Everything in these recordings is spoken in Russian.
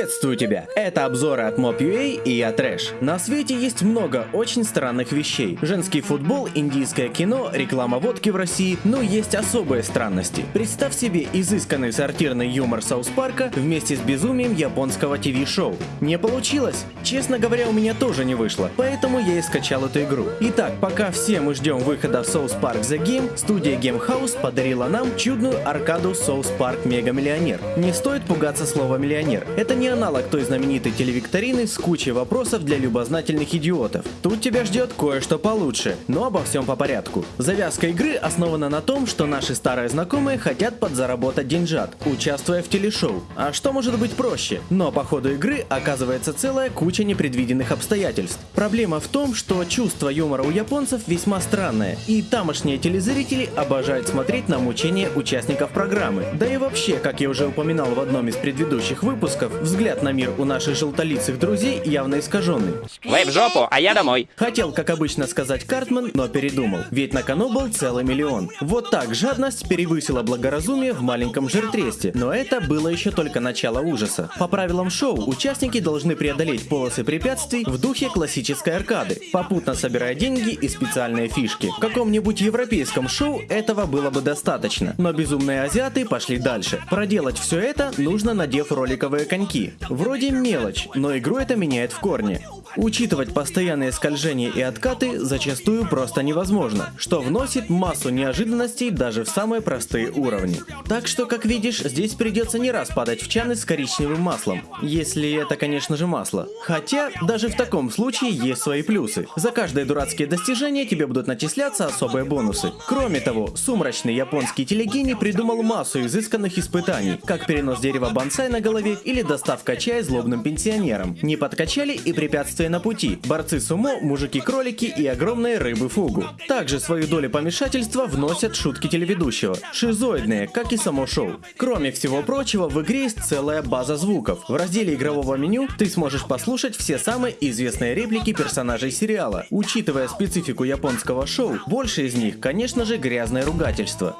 Приветствую тебя! Это обзоры от Mob.ua и я Трэш. На свете есть много очень странных вещей. Женский футбол, индийское кино, реклама водки в России, но есть особые странности. Представь себе изысканный сортирный юмор South Park а вместе с безумием японского ТВ-шоу. Не получилось? Честно говоря, у меня тоже не вышло, поэтому я и скачал эту игру. Итак, пока все мы ждем выхода в South Park The Game, студия Game House подарила нам чудную аркаду South Park Mega Millionaire. Не стоит пугаться слова миллионер. Это не аналог той знаменитой телевикторины с кучей вопросов для любознательных идиотов. Тут тебя ждет кое-что получше, но обо всем по порядку. Завязка игры основана на том, что наши старые знакомые хотят подзаработать деньжат, участвуя в телешоу. А что может быть проще? Но по ходу игры оказывается целая куча непредвиденных обстоятельств. Проблема в том, что чувство юмора у японцев весьма странное, и тамошние телезрители обожают смотреть на мучения участников программы. Да и вообще, как я уже упоминал в одном из предыдущих выпусков, взгляд на мир у наших желтолицых друзей явно искаженный. Вы в жопу, а я домой. Хотел, как обычно, сказать Картман, но передумал, ведь на кону был целый миллион. Вот так жадность перевысила благоразумие в маленьком жиртресте, но это было еще только начало ужаса. По правилам шоу, участники должны преодолеть полосы препятствий в духе классической аркады, попутно собирая деньги и специальные фишки. В каком-нибудь европейском шоу этого было бы достаточно, но безумные азиаты пошли дальше. Проделать все это нужно, надев роликовые коньки, Вроде мелочь, но игру это меняет в корне. Учитывать постоянные скольжения и откаты зачастую просто невозможно, что вносит массу неожиданностей даже в самые простые уровни. Так что, как видишь, здесь придется не раз падать в чаны с коричневым маслом, если это, конечно же, масло. Хотя, даже в таком случае есть свои плюсы. За каждое дурацкие достижения тебе будут начисляться особые бонусы. Кроме того, сумрачный японский телегений придумал массу изысканных испытаний, как перенос дерева бонсай на голове или доставка чая злобным пенсионерам. Не подкачали и препятствия препятствия на пути, борцы сумо, мужики-кролики и огромные рыбы-фугу. Также свою долю помешательства вносят шутки телеведущего, шизоидные, как и само шоу. Кроме всего прочего, в игре есть целая база звуков. В разделе игрового меню ты сможешь послушать все самые известные реплики персонажей сериала. Учитывая специфику японского шоу, больше из них, конечно же, грязное ругательство.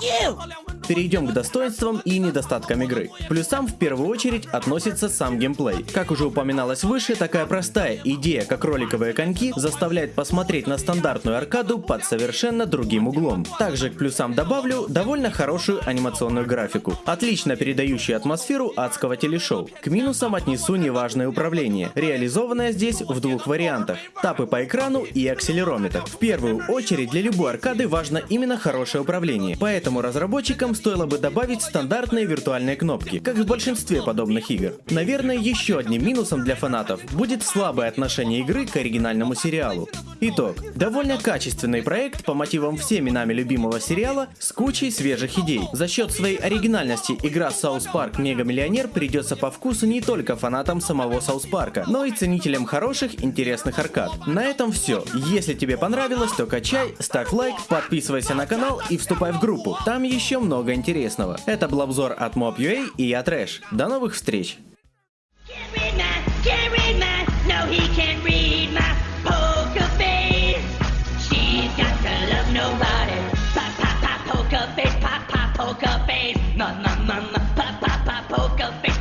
Ew! Перейдем к достоинствам и недостаткам игры. Плюсам в первую очередь относится сам геймплей. Как уже упоминалось выше, такая простая идея, как роликовые коньки, заставляет посмотреть на стандартную аркаду под совершенно другим углом. Также к плюсам добавлю довольно хорошую анимационную графику, отлично передающую атмосферу адского телешоу. К минусам отнесу неважное управление, реализованное здесь в двух вариантах. Тапы по экрану и акселерометр. В первую очередь для любой аркады важно именно хорошее управление, поэтому разработчикам стоило бы добавить стандартные виртуальные кнопки, как в большинстве подобных игр. Наверное, еще одним минусом для фанатов будет слабое отношение игры к оригинальному сериалу. Итог. Довольно качественный проект по мотивам всеми нами любимого сериала с кучей свежих идей. За счет своей оригинальности игра South Park Мега Миллионер придется по вкусу не только фанатам самого South Park, но и ценителям хороших, интересных аркад. На этом все. Если тебе понравилось, то качай, ставь лайк, подписывайся на канал и вступай в группу. Там еще много много интересного. Это был обзор от Mob.ua и я Трэш. До новых встреч! Poker face, na na na na, pa pa pa, poker face.